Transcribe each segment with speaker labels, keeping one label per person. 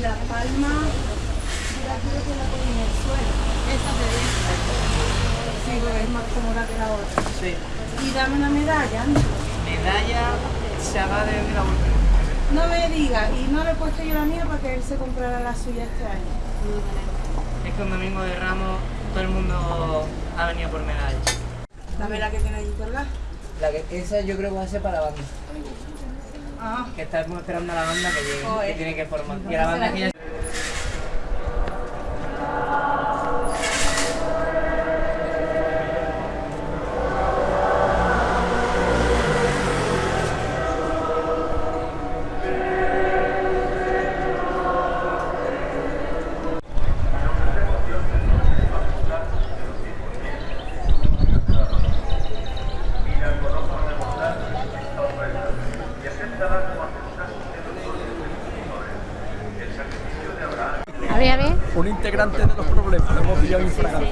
Speaker 1: la palma, yo creo que la pongo en el suelo. Esta te Sí, porque es más cómoda que la otra.
Speaker 2: Sí.
Speaker 1: Y dame una medalla.
Speaker 2: Medalla se haga de la última.
Speaker 1: No me diga, y no le he puesto yo la mía para que él se comprara la suya este año.
Speaker 2: Es que un domingo de Ramos todo el mundo ha venido por medalla.
Speaker 1: Dame la que tiene ahí colgada.
Speaker 2: La que, esa yo creo que va a ser para la banda.
Speaker 1: Ah,
Speaker 2: Que estamos esperando a la banda que llegue,
Speaker 1: Joder.
Speaker 2: que tiene que formar. Y la banda ya...
Speaker 3: A ver, a ver.
Speaker 4: De los problemas, lo hemos pillado infragante.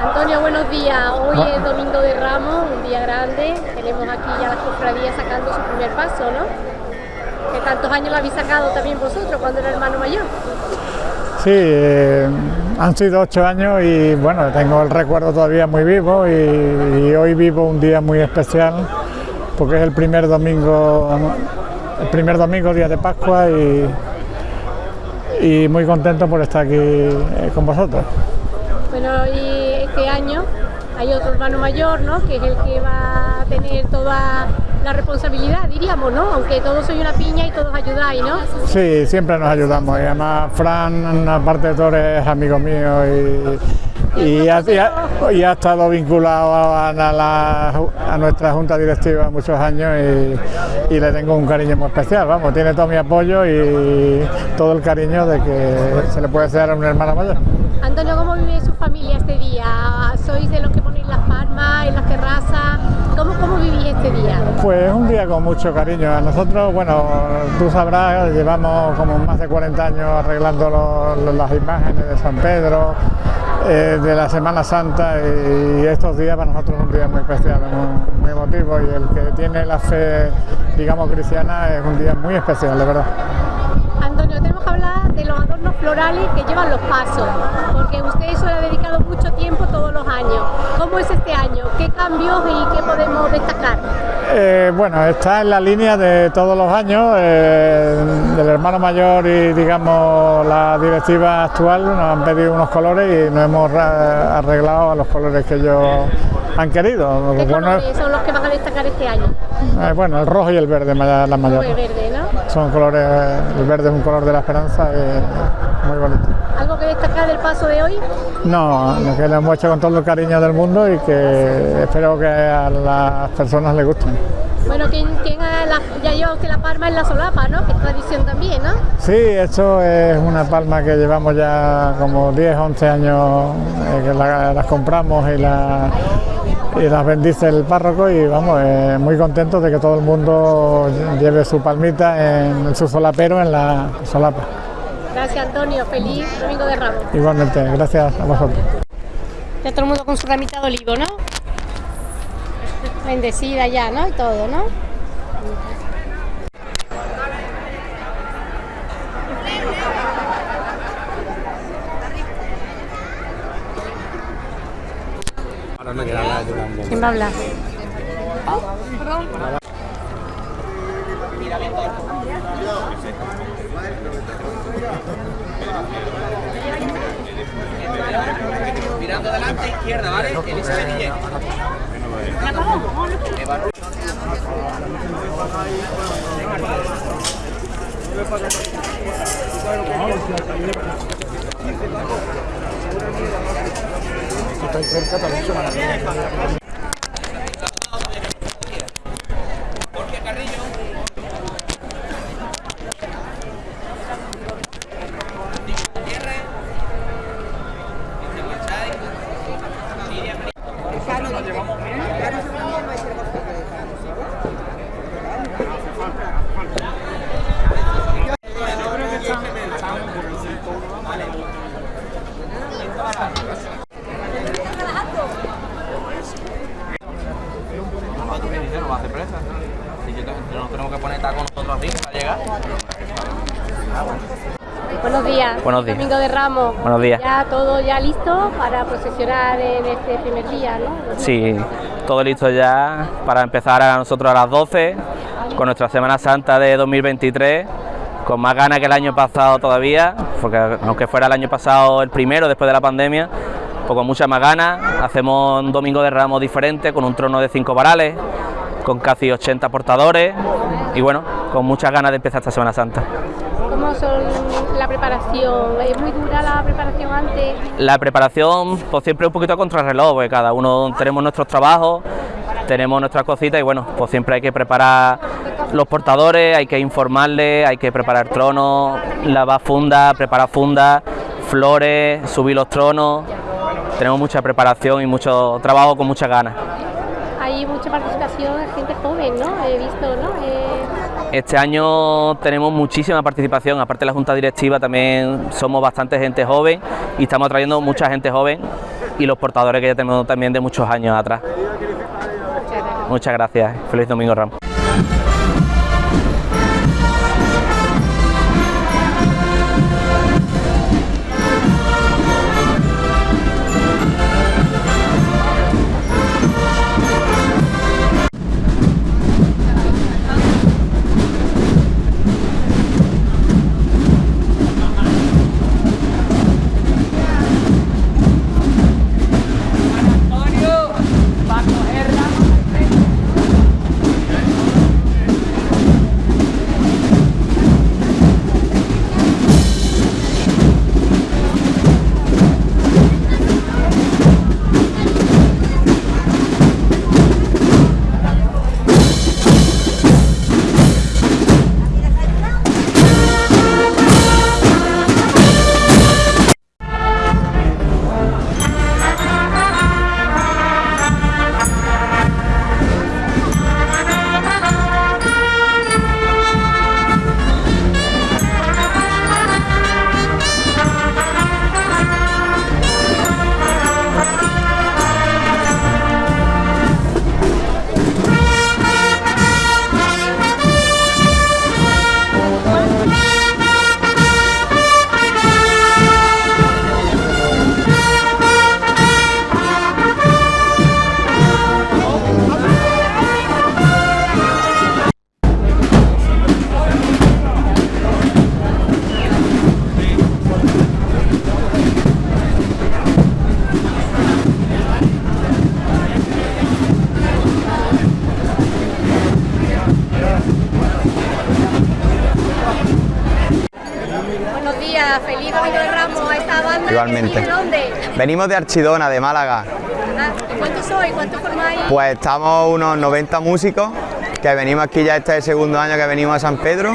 Speaker 3: Antonio, buenos días. Hoy es Domingo de Ramos, un día grande. Tenemos aquí ya la cofradía sacando su primer paso, ¿no? Que tantos años lo habéis sacado también vosotros cuando era hermano mayor.
Speaker 5: Sí, eh, han sido ocho años y bueno, tengo el recuerdo todavía muy vivo y, y hoy vivo un día muy especial porque es el primer domingo, el primer domingo, día de Pascua y, y muy contento por estar aquí eh, con vosotros.
Speaker 3: Bueno, y este año hay otro hermano mayor, ¿no? Que es el que va a tener toda la responsabilidad, diríamos, ¿no? Aunque todos sois una piña y todos ayudáis, ¿no?
Speaker 5: Sí, siempre nos ayudamos y además Fran, aparte de todo, es amigo mío y, y ha, y ha- y ha estado vinculado a, a la- a nuestra junta directiva muchos años y, y le tengo un cariño muy especial, vamos, tiene todo mi apoyo y todo el cariño de que se le puede hacer a un hermano mayor.
Speaker 3: Antonio, ¿cómo vive su familia este día? ¿Sois de los que ponéis las palmas en las terrazas? ¿Cómo, cómo vivís este día?
Speaker 5: Pues es un día con mucho cariño. A nosotros, bueno, tú sabrás, llevamos como más de 40 años arreglando las imágenes de San Pedro, eh, de la Semana Santa y estos días para nosotros es un día muy especial, muy, muy emotivo y el que tiene la fe, digamos, cristiana es un día muy especial, de verdad.
Speaker 3: Adornos florales que llevan los pasos, porque usted eso le ha dedicado mucho tiempo todos los años. ¿Cómo es este año? ¿Qué cambios y qué podemos destacar?
Speaker 5: Eh, bueno, está en la línea de todos los años, eh, del hermano mayor y digamos la directiva actual nos han pedido unos colores y nos hemos arreglado a los colores que ellos han querido.
Speaker 3: ¿Qué
Speaker 5: Bueno,
Speaker 3: colores son los que van a destacar este año?
Speaker 5: eh, bueno, el rojo y el verde, la mayor.
Speaker 3: Y verde, ¿no?
Speaker 5: Son colores, el verde es un color de la esperanza y muy bonito.
Speaker 3: ¿Algo que destacar del paso de hoy?
Speaker 5: No, lo que le hemos hecho con todo el cariño del mundo y que espero que a las personas les gusten.
Speaker 3: Bueno, ¿quién, quién ha la- ya lleva usted la palma en la solapa, ¿no? Que es tradición también, ¿no?
Speaker 5: Sí, esto es una palma que llevamos ya como 10, 11 años eh, que la- las compramos y, la- y las bendice el párroco y vamos, eh, muy contentos de que todo el mundo lleve su palmita en su solapero en la solapa.
Speaker 3: Gracias, Antonio. Feliz Domingo de Ramos.
Speaker 5: Igualmente, gracias a vosotros.
Speaker 3: Ya todo el mundo con su ramita de olivo, ¿no? Bendecida ya, ¿no? Y todo, ¿no? ¿Quién va a hablar?
Speaker 2: Mirando adelante, izquierda, ¿vale? Elizabeth Guillén. Taco
Speaker 3: Buenos días. Domingo de Ramos.
Speaker 6: Buenos días.
Speaker 3: Ya todo ya listo para procesionar en este primer día, ¿no?
Speaker 6: Sí, todo listo ya para empezar a nosotros a las 12 con nuestra Semana Santa de 2023 con más ganas que el año pasado todavía, porque aunque fuera el año pasado el primero después de la pandemia, pues con muchas más ganas. Hacemos un domingo de ramos diferente con un trono de cinco varales, con casi 80 portadores y bueno, con muchas ganas de empezar esta Semana Santa.
Speaker 3: ¿Cómo son preparación? ¿Es muy dura la preparación antes?
Speaker 6: La preparación, pues siempre un poquito a contrarreloj, porque cada uno tenemos nuestros trabajos, tenemos nuestras cositas y bueno, pues siempre hay que preparar los portadores, hay que informarles, hay que preparar tronos, lavar fundas, preparar fundas, flores, subir los tronos. Tenemos mucha preparación y mucho trabajo con muchas ganas.
Speaker 3: Hay mucha participación de gente joven, ¿no? He visto, ¿no? Eh,
Speaker 6: Este año tenemos muchísima participación, aparte de la Junta Directiva también somos bastante gente joven y estamos atrayendo mucha gente joven y los portadores que ya tenemos también de muchos años atrás. Muchas gracias, feliz domingo Ramos.
Speaker 3: ¿De dónde?
Speaker 7: Venimos de Archidona, de Málaga.
Speaker 3: Ah, ¿y ¿Cuántos sois? ¿Cuántos formáis?
Speaker 7: Pues estamos unos 90 músicos que venimos aquí ya este es el segundo año que venimos a San Pedro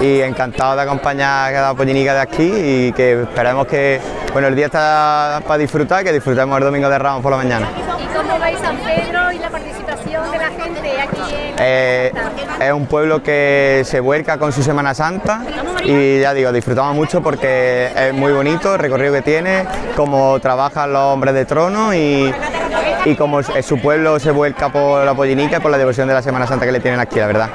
Speaker 7: y encantados de acompañar a la pollinica de aquí y que esperemos que bueno el día está para disfrutar, que disfrutemos el domingo de Ramos por la mañana.
Speaker 3: ¿Y cómo veis San Pedro y la participación de la gente aquí en
Speaker 7: Eh, es un pueblo que se vuelca con su Semana Santa y ya digo, disfrutamos mucho porque es muy bonito el recorrido que tiene, cómo trabajan los hombres de trono y, y cómo su pueblo se vuelca por la pollinica y por la devoción de la Semana Santa que le tienen aquí, la verdad.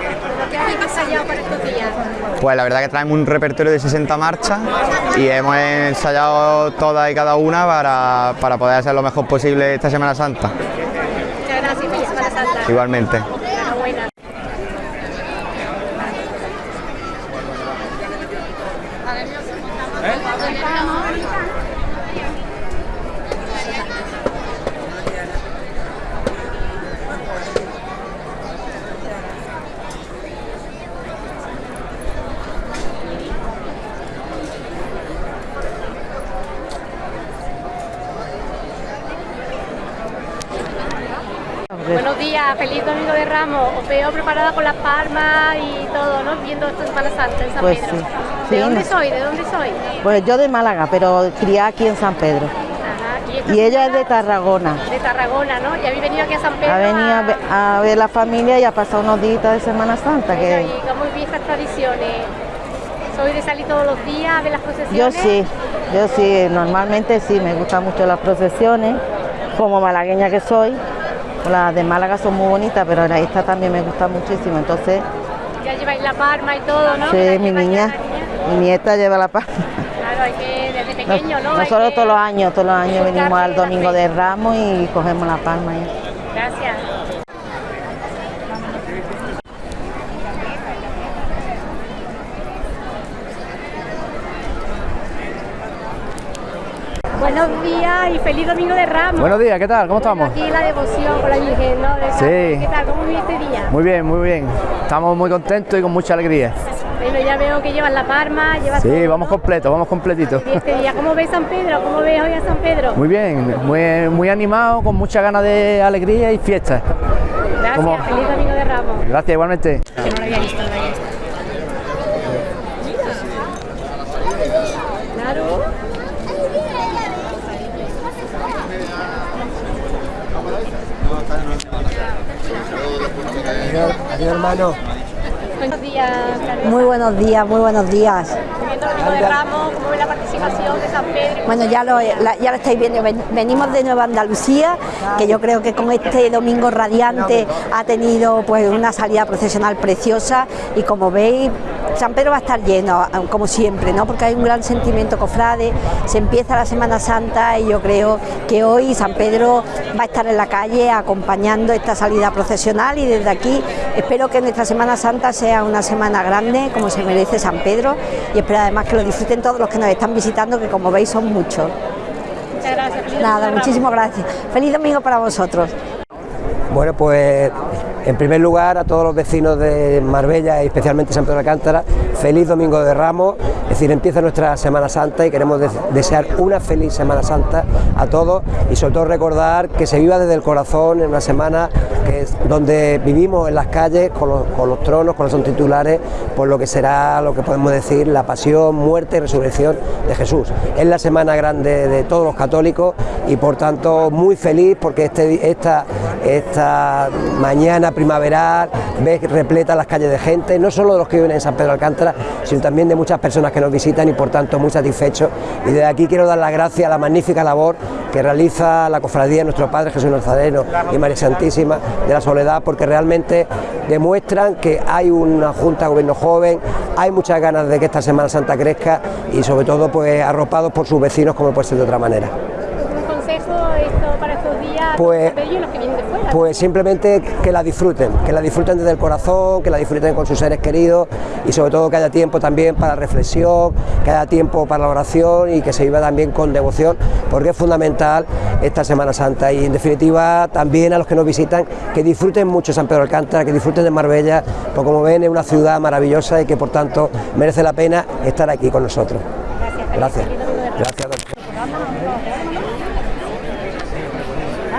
Speaker 7: Pues la verdad que traemos un repertorio de 60 marchas y hemos ensayado todas y cada una para, para poder hacer lo mejor posible esta Semana Santa.
Speaker 3: Muchas gracias, feliz Semana Santa.
Speaker 7: Igualmente.
Speaker 3: Enhorabuena. Buenos días, feliz Domingo de Ramos. Os veo preparada con las palmas y todo, ¿no? Viendo esta Semana Santa en San
Speaker 8: Pues
Speaker 3: Pedro.
Speaker 8: sí.
Speaker 3: ¿De
Speaker 8: Sí,
Speaker 3: dónde soy? ¿De dónde soy?
Speaker 8: Pues yo de Málaga, pero criada aquí en San Pedro.
Speaker 3: Ajá.
Speaker 8: Y ella es de Tarragona.
Speaker 3: de Tarragona, ¿no? Y habéis venido aquí a San Pedro.
Speaker 8: Ha venido a ver, a ver la familia y ha pasado unos días de Semana Santa.
Speaker 3: Venga,
Speaker 8: Que
Speaker 3: ¿Y cómo vivís estas tradiciones? ¿Soy de salir todos los días a ver las
Speaker 8: yo
Speaker 3: procesiones?
Speaker 8: sí, yo sí, normalmente sí, me gustan mucho las procesiones, como malagueña que soy. Las de Málaga son muy bonitas, pero esta también me gusta muchísimo. Entonces,
Speaker 3: Ya lleváis la palma y todo, ¿no?
Speaker 8: Sí,
Speaker 3: La
Speaker 8: mi niña.
Speaker 3: la.
Speaker 8: Mi nieta lleva la palma.
Speaker 3: Claro, hay que desde pequeño, ¿no?
Speaker 8: Nosotros
Speaker 3: que
Speaker 8: todos los años, todos los años venimos al
Speaker 3: la
Speaker 8: Domingo de Ramos y cogemos la palma. ahí.
Speaker 3: Gracias. Buenos días y feliz domingo de Ramos.
Speaker 9: Buenos días, ¿qué tal? ¿Cómo estamos?
Speaker 3: Aquí la devoción con la Virgen, ¿no? De
Speaker 9: Sí.
Speaker 3: ¿Qué tal? ¿Cómo vive este día?
Speaker 9: Muy bien, muy bien. Estamos muy contentos y con mucha alegría.
Speaker 3: Bueno, ya veo que llevas la palma, llevas
Speaker 9: Sí,
Speaker 3: todo,
Speaker 9: vamos
Speaker 3: ¿no?
Speaker 9: completos, vamos completitos.
Speaker 3: Y este día, ¿cómo ves San Pedro? ¿Cómo ves hoy a San Pedro?
Speaker 9: Muy bien, muy, muy animado, con muchas ganas de alegría y fiesta.
Speaker 3: Gracias, feliz domingo de Ramos.
Speaker 9: Gracias, igualmente.
Speaker 3: Que no lo había visto, no lo había visto. Claro.
Speaker 4: Adiós, hermano.
Speaker 3: Buenos días.
Speaker 10: Muy buenos días, muy buenos días.
Speaker 3: Viendo el domingo de Ramos, ¿cómo ves la participación
Speaker 10: Bueno, ya lo, ya lo estáis viendo, ven- venimos de Nueva Andalucía, que yo creo que con este domingo radiante ha tenido pues una salida procesional preciosa. Y como veis, San Pedro va a estar lleno, como siempre, ¿no? porque hay un gran sentimiento cofrade, se empieza la Semana Santa y yo creo que hoy San Pedro va a estar en la calle acompañando esta salida procesional. Y desde aquí espero que nuestra Semana Santa sea una semana grande, como se merece San Pedro, y espero además que lo disfruten todos los que nos están visitando, que como veis son muchos.
Speaker 3: Muchas gracias.
Speaker 10: Nada, muchísimas gracias. Feliz domingo para vosotros.
Speaker 4: Bueno, pues en primer lugar a todos los vecinos de Marbella y especialmente San Pedro de Alcántara, feliz Domingo de Ramos, es decir, empieza nuestra Semana Santa y queremos des- desear una feliz Semana Santa a todos y sobre todo recordar que se viva desde el corazón en una semana que es donde vivimos en las calles con los, con los tronos, con los titulares, por lo que será lo que podemos decir la pasión, muerte y resurrección de Jesús. Es la semana grande de todos los católicos y por tanto muy feliz porque este, esta, esta mañana primaveral ves repleta las calles de gente, no solo de los que viven en San Pedro Alcántara, sino también de muchas personas que nos visitan y por tanto muy satisfechos. Y desde aquí quiero dar las gracias a la magnífica labor que realiza la cofradía de nuestro Padre Jesús Nazareno y María Santísima de la Soledad, porque realmente demuestran que hay una Junta de Gobierno joven, hay muchas ganas de que esta Semana Santa crezca y sobre todo pues arropados por sus vecinos como puede ser de otra manera.
Speaker 3: ¿Un consejo esto para estos días
Speaker 4: Pues-
Speaker 3: y los que vienen de fuera?
Speaker 4: Pues simplemente que la disfruten, que la disfruten desde el corazón, que la disfruten con sus seres queridos y sobre todo que haya tiempo también para reflexión, que haya tiempo para la oración y que se viva también con devoción, porque es fundamental esta Semana Santa y en definitiva también a los que nos visitan que disfruten mucho San Pedro de Alcántara, que disfruten de Marbella, porque como ven es una ciudad maravillosa y que por tanto merece la pena estar aquí con nosotros. Gracias. Gracias.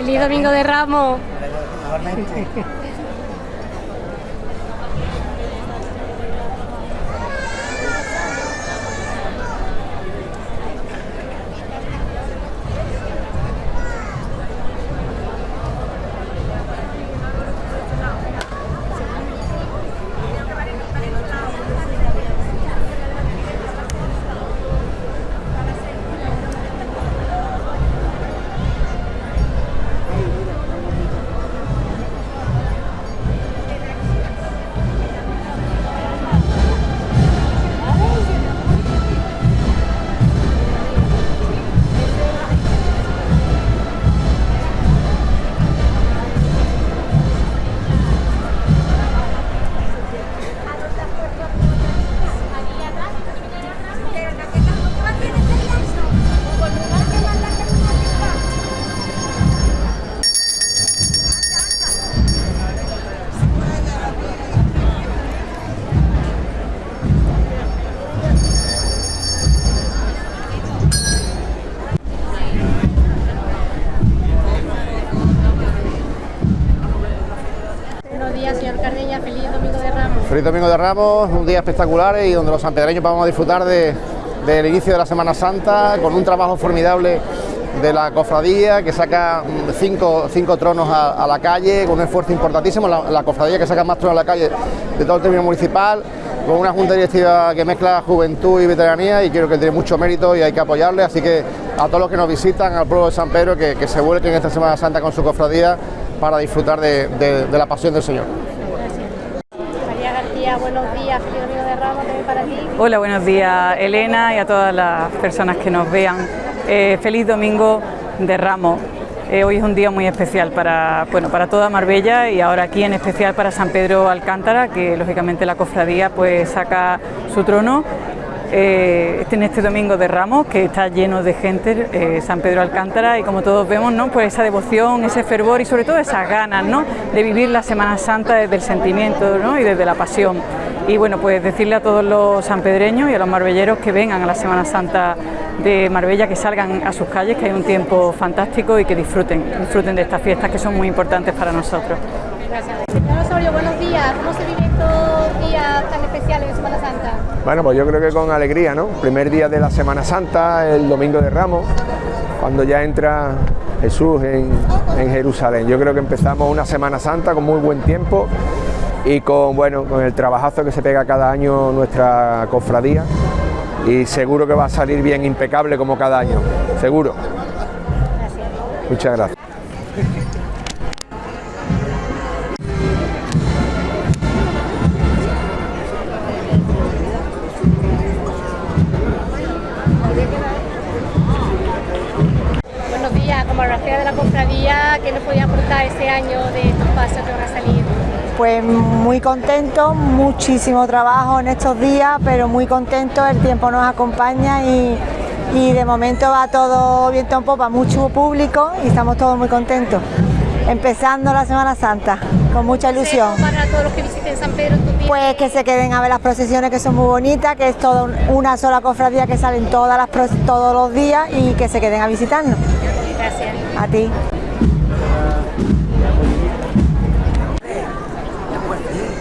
Speaker 3: Feliz Domingo de Ramos. Domingo de Ramos,
Speaker 11: un día espectacular y donde los sanpedreños vamos a disfrutar de- del inicio de la Semana Santa con un trabajo formidable de la cofradía que saca mm, cinco, cinco tronos a, la calle con un esfuerzo importantísimo, la, cofradía que saca más tronos a la calle de todo el término municipal, con una junta directiva que mezcla juventud y veteranía y creo que tiene mucho mérito y hay que apoyarle, así que a todos los que nos visitan, al pueblo de San Pedro, que, que se vuelquen esta Semana Santa con su cofradía para disfrutar de la pasión del Señor.
Speaker 3: Buenos días. De Ramos también para ti.
Speaker 12: Hola, buenos días Elena y a todas las personas que nos vean. Eh, feliz domingo de Ramos. Eh, hoy es un día muy especial para, bueno, para toda Marbella y ahora aquí en especial para San Pedro Alcántara, que lógicamente la cofradía pues saca su trono eh, este- en este domingo de Ramos, que está lleno de gente, San Pedro Alcántara, y como todos vemos, ¿no? pues esa devoción, ese fervor y sobre todo esas ganas ¿no? de vivir la Semana Santa desde el sentimiento ¿no? y desde la pasión. Y bueno, pues decirle a todos los sanpedreños y a los marbelleros que vengan a la Semana Santa de Marbella, que salgan a sus calles, que hay un tiempo fantástico y que disfruten, disfruten de estas fiestas que son muy importantes para nosotros.
Speaker 3: Gracias. Señor Osorio, buenos días. ¿Cómo se vive estos días tan especiales de Semana Santa?
Speaker 13: Bueno, pues yo creo que con alegría, ¿no? Primer día de la Semana Santa, el domingo de Ramos, cuando ya entra Jesús en, en Jerusalén. Yo creo que empezamos una Semana Santa con muy buen tiempo y con, bueno, con el trabajazo que se pega cada año nuestra cofradía y seguro que va a salir bien impecable como cada año, seguro. Muchas gracias.
Speaker 3: Buenos días, como Rafael de la Cofradía, ¿qué nos podía aportar este año de estos pasos que van a salir?
Speaker 14: Pues muy contento, muchísimo trabajo en estos días, pero muy contento, el tiempo nos acompaña y, y de momento va todo viento en popa, mucho público y estamos todos muy contentos. Empezando la Semana Santa, con mucha ilusión.
Speaker 3: Para todos los que visiten San Pedro.
Speaker 14: Pues que se queden a ver las procesiones que son muy bonitas, que es toda un- una sola cofradía que salen todas las todos los días y que se queden a visitarnos.
Speaker 3: Gracias.
Speaker 14: A ti.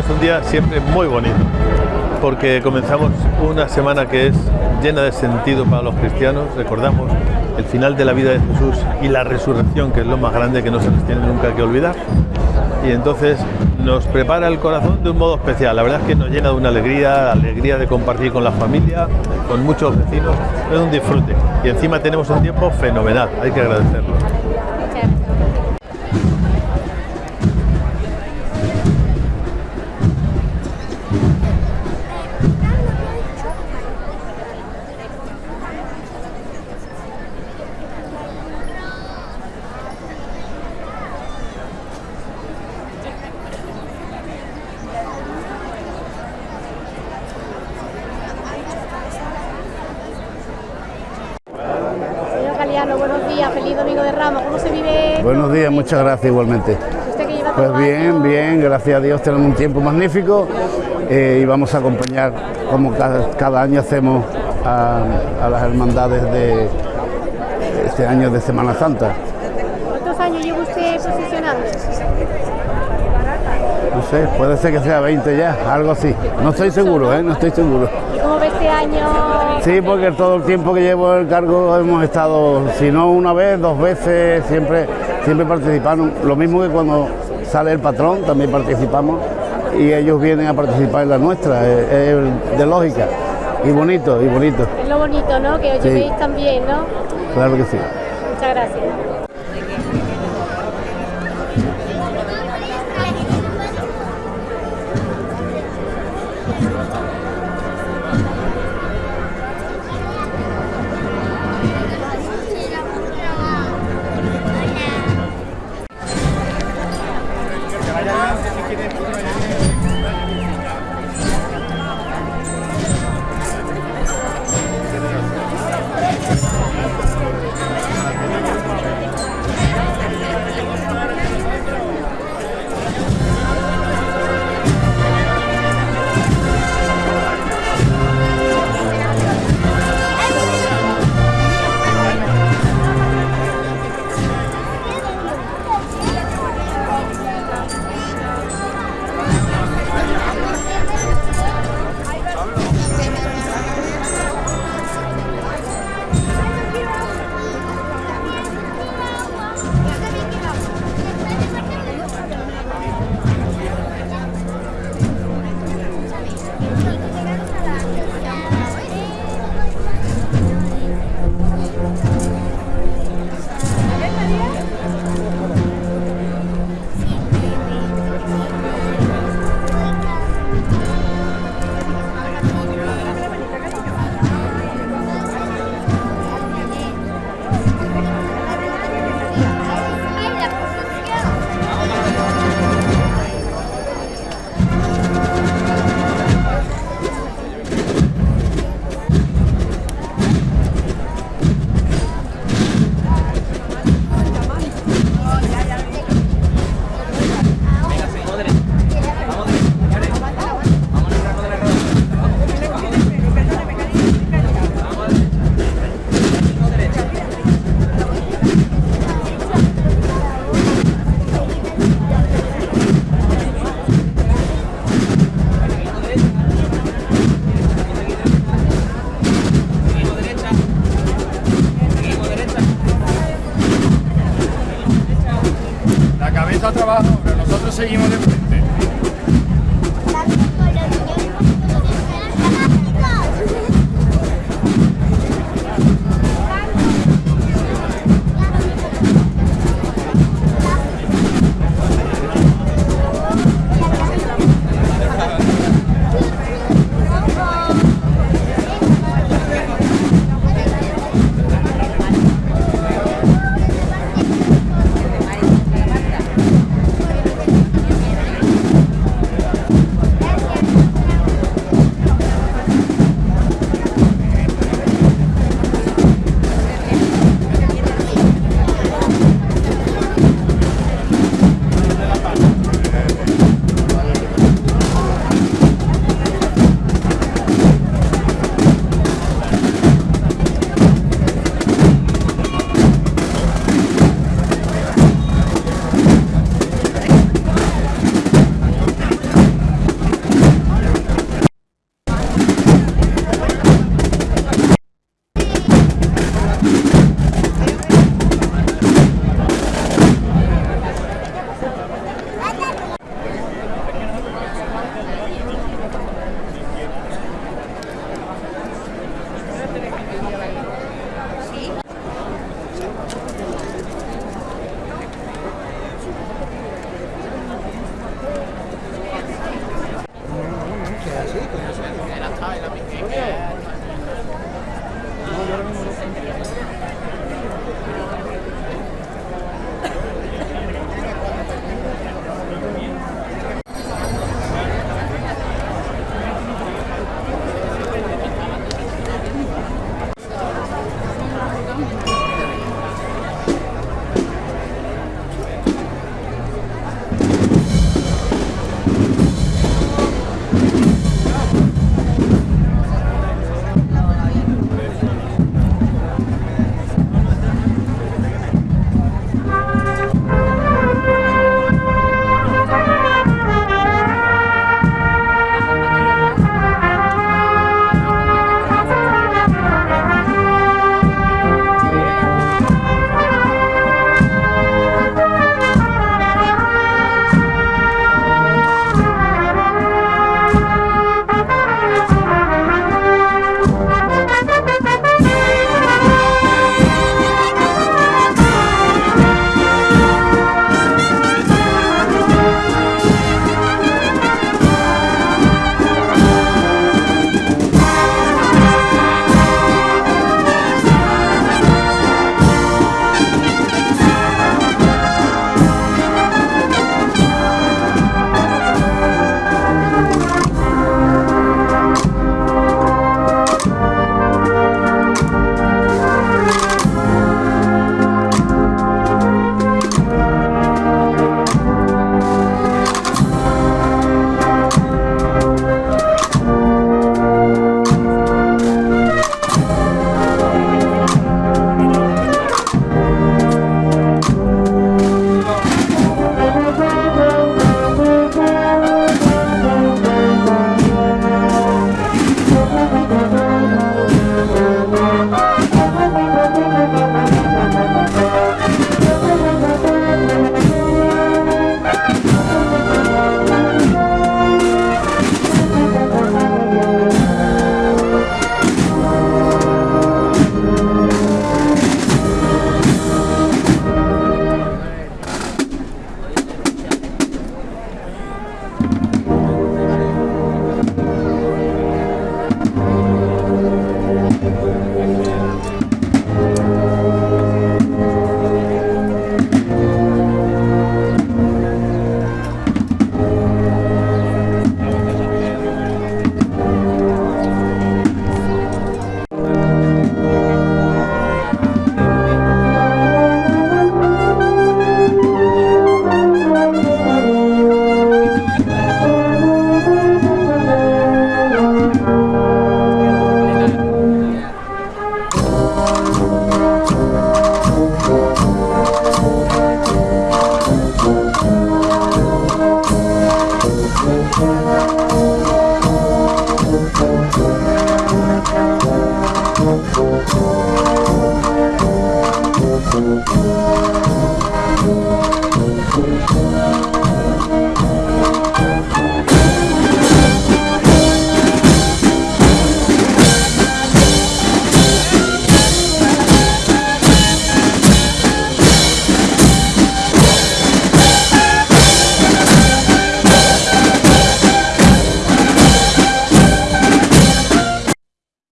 Speaker 15: es un día siempre muy bonito, porque comenzamos una semana que es llena de sentido para los cristianos, recordamos el final de la vida de Jesús y la resurrección, que es lo más grande que no se nos tiene nunca que olvidar. Y entonces nos prepara el corazón de un modo especial. La verdad es que nos llena de una alegría, alegría de compartir con la familia, con muchos vecinos. Es un disfrute. Y encima tenemos un tiempo fenomenal, hay que agradecerlo.
Speaker 16: Gracias igualmente. Pues bien, bien, gracias a Dios tenemos un tiempo magnífico eh, y vamos a acompañar, como cada, cada año hacemos, a, a las hermandades de este año de Semana Santa.
Speaker 3: ¿Cuántos años lleva usted posicionando?
Speaker 16: No sé, puede ser que sea 20 ya, algo así. No estoy seguro, ¿eh? no estoy seguro.
Speaker 3: ¿Y cómo ve este año?
Speaker 16: Sí, porque todo el tiempo que llevo el cargo hemos estado, si no una vez, dos veces, siempre, siempre participando. Lo mismo que cuando sale el patrón, también participamos y ellos vienen a participar en la nuestra, es, es de lógica. Y bonito, y bonito,
Speaker 3: Es lo bonito, ¿no? Que os
Speaker 16: Sí.
Speaker 3: llevéis también, ¿no?
Speaker 16: claro que sí.
Speaker 3: Muchas gracias.